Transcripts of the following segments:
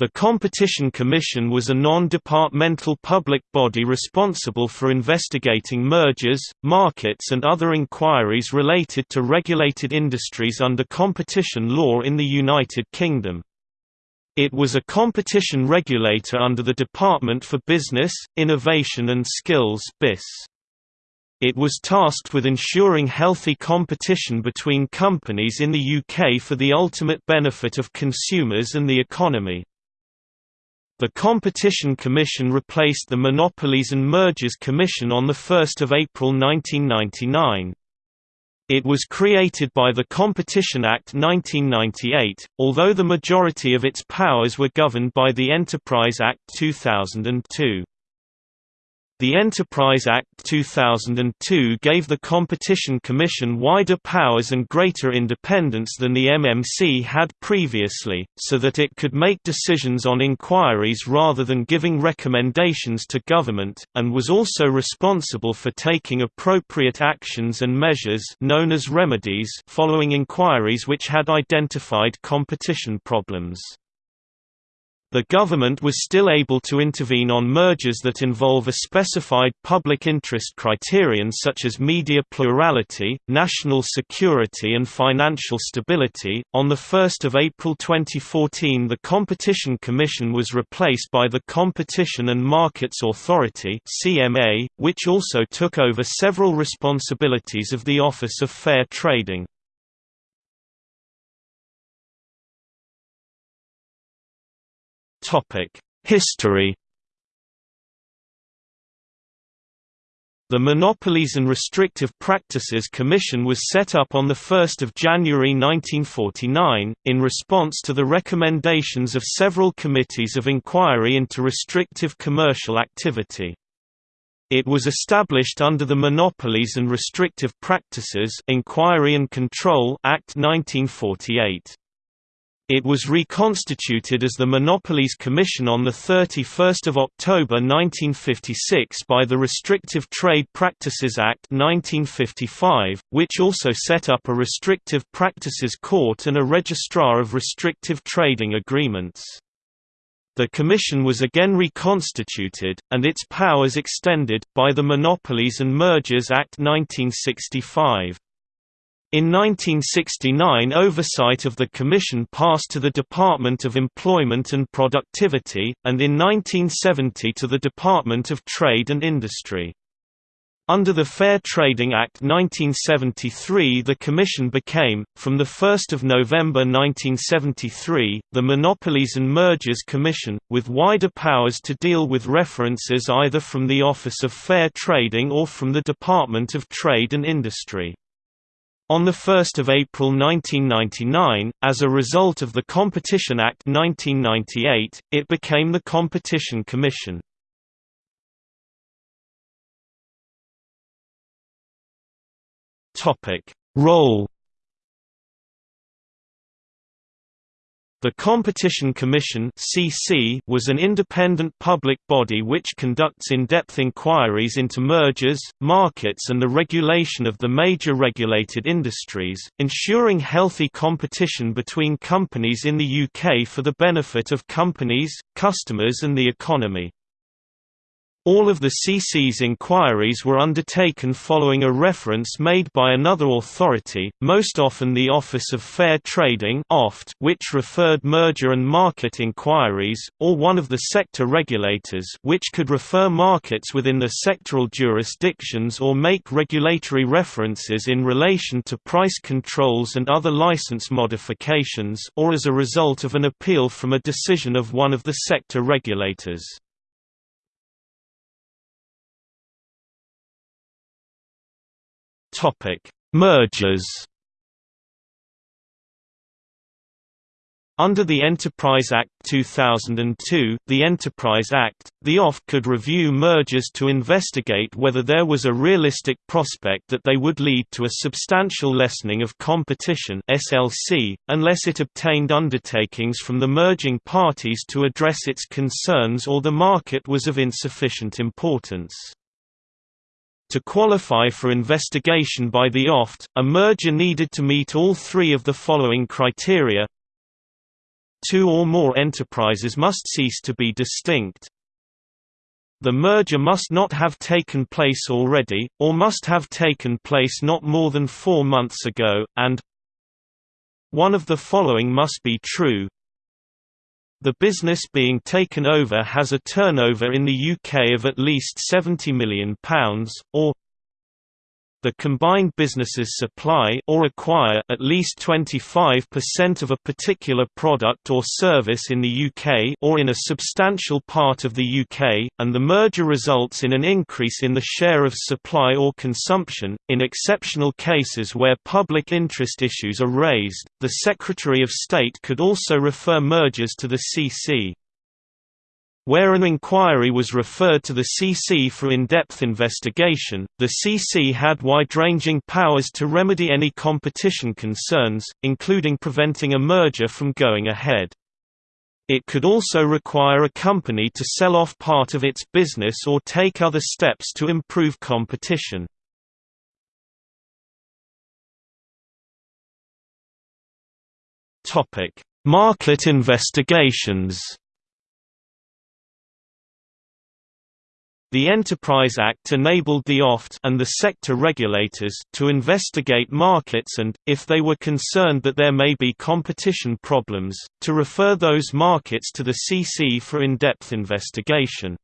The Competition Commission was a non-departmental public body responsible for investigating mergers, markets and other inquiries related to regulated industries under competition law in the United Kingdom. It was a competition regulator under the Department for Business, Innovation and Skills BIS. It was tasked with ensuring healthy competition between companies in the UK for the ultimate benefit of consumers and the economy. The Competition Commission replaced the Monopolies and Mergers Commission on 1 April 1999. It was created by the Competition Act 1998, although the majority of its powers were governed by the Enterprise Act 2002. The Enterprise Act 2002 gave the Competition Commission wider powers and greater independence than the MMC had previously, so that it could make decisions on inquiries rather than giving recommendations to government, and was also responsible for taking appropriate actions and measures known as remedies following inquiries which had identified competition problems. The government was still able to intervene on mergers that involve a specified public interest criterion such as media plurality, national security and financial stability. On the 1st of April 2014, the Competition Commission was replaced by the Competition and Markets Authority (CMA), which also took over several responsibilities of the Office of Fair Trading. History The Monopolies and Restrictive Practices Commission was set up on 1 January 1949, in response to the recommendations of several committees of inquiry into restrictive commercial activity. It was established under the Monopolies and Restrictive Practices Inquiry and Control Act 1948. It was reconstituted as the Monopolies Commission on 31 October 1956 by the Restrictive Trade Practices Act 1955, which also set up a Restrictive Practices Court and a Registrar of Restrictive Trading Agreements. The Commission was again reconstituted, and its powers extended, by the Monopolies and Mergers Act 1965. In 1969 oversight of the Commission passed to the Department of Employment and Productivity, and in 1970 to the Department of Trade and Industry. Under the Fair Trading Act 1973 the Commission became, from 1 November 1973, the Monopolies and Mergers Commission, with wider powers to deal with references either from the Office of Fair Trading or from the Department of Trade and Industry. On 1 April 1999, as a result of the Competition Act 1998, it became the Competition Commission. Role The Competition Commission was an independent public body which conducts in-depth inquiries into mergers, markets and the regulation of the major regulated industries, ensuring healthy competition between companies in the UK for the benefit of companies, customers and the economy. All of the CC's inquiries were undertaken following a reference made by another authority, most often the Office of Fair Trading which referred merger and market inquiries, or one of the sector regulators which could refer markets within the sectoral jurisdictions or make regulatory references in relation to price controls and other license modifications or as a result of an appeal from a decision of one of the sector regulators. Mergers. Under the Enterprise Act 2002, the Enterprise Act, the OFT could review mergers to investigate whether there was a realistic prospect that they would lead to a substantial lessening of competition SLC, unless it obtained undertakings from the merging parties to address its concerns or the market was of insufficient importance. To qualify for investigation by the OFT, a merger needed to meet all three of the following criteria two or more enterprises must cease to be distinct. The merger must not have taken place already, or must have taken place not more than four months ago, and one of the following must be true. The business being taken over has a turnover in the UK of at least £70 million, or the combined businesses supply or acquire at least 25% of a particular product or service in the UK or in a substantial part of the UK, and the merger results in an increase in the share of supply or consumption. In exceptional cases where public interest issues are raised, the Secretary of State could also refer mergers to the CC. Where an inquiry was referred to the CC for in-depth investigation, the CC had wide-ranging powers to remedy any competition concerns, including preventing a merger from going ahead. It could also require a company to sell off part of its business or take other steps to improve competition. Market investigations The Enterprise Act enabled the OFT and the sector regulators to investigate markets and, if they were concerned that there may be competition problems, to refer those markets to the CC for in-depth investigation.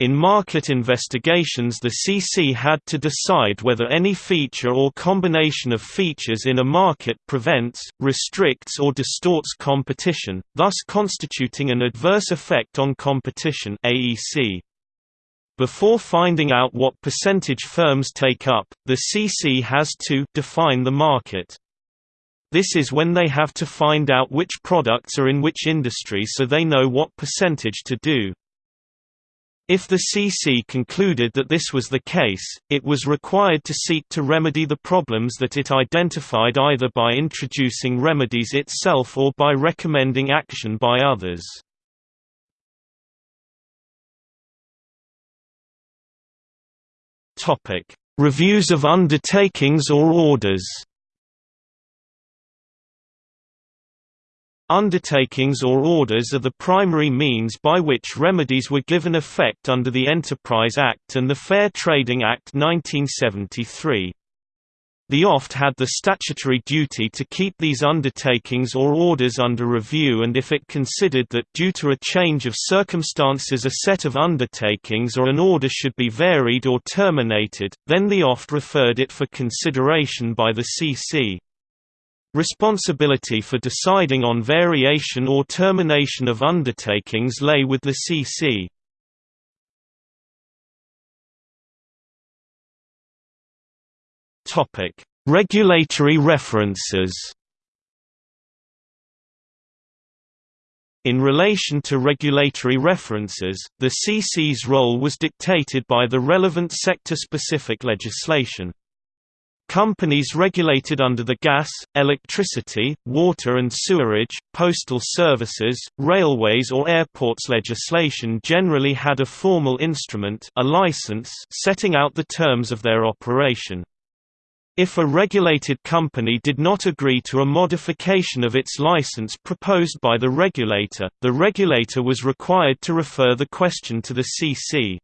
In market investigations the CC had to decide whether any feature or combination of features in a market prevents, restricts or distorts competition, thus constituting an adverse effect on competition AEC. Before finding out what percentage firms take up, the CC has to define the market. This is when they have to find out which products are in which industry so they know what percentage to do. If the CC concluded that this was the case, it was required to seek to remedy the problems that it identified either by introducing remedies itself or by recommending action by others. Topic: Reviews of undertakings or orders. Undertakings or orders are the primary means by which remedies were given effect under the Enterprise Act and the Fair Trading Act 1973. The OFT had the statutory duty to keep these undertakings or orders under review and if it considered that due to a change of circumstances a set of undertakings or an order should be varied or terminated, then the OFT referred it for consideration by the CC. Responsibility for deciding on variation or termination of undertakings lay with the CC. Topic: Regulatory references. In relation to regulatory references, the CC's role was dictated by the relevant sector-specific legislation. Companies regulated under the gas, electricity, water and sewerage, postal services, railways or airports legislation generally had a formal instrument a license setting out the terms of their operation. If a regulated company did not agree to a modification of its license proposed by the regulator, the regulator was required to refer the question to the CC.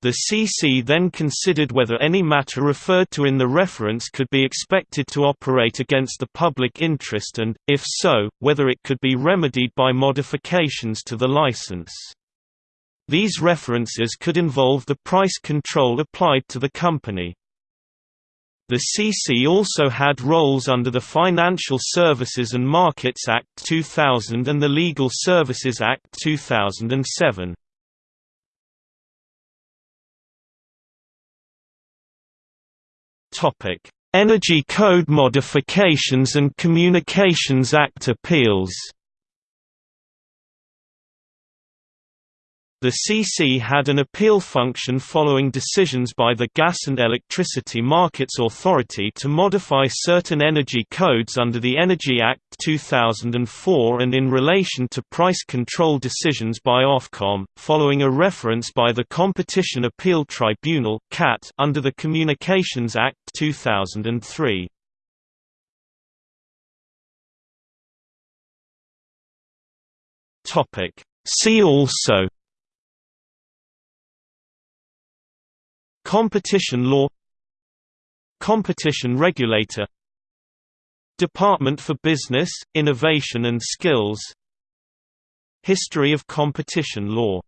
The CC then considered whether any matter referred to in the reference could be expected to operate against the public interest and, if so, whether it could be remedied by modifications to the license. These references could involve the price control applied to the company. The CC also had roles under the Financial Services and Markets Act 2000 and the Legal Services Act 2007. Topic: Energy Code modifications and Communications Act appeals. The CC had an appeal function following decisions by the Gas and Electricity Markets Authority to modify certain energy codes under the Energy Act 2004 and in relation to price control decisions by Ofcom, following a reference by the Competition Appeal Tribunal under the Communications Act 2003. See also Competition law Competition regulator Department for Business, Innovation and Skills History of competition law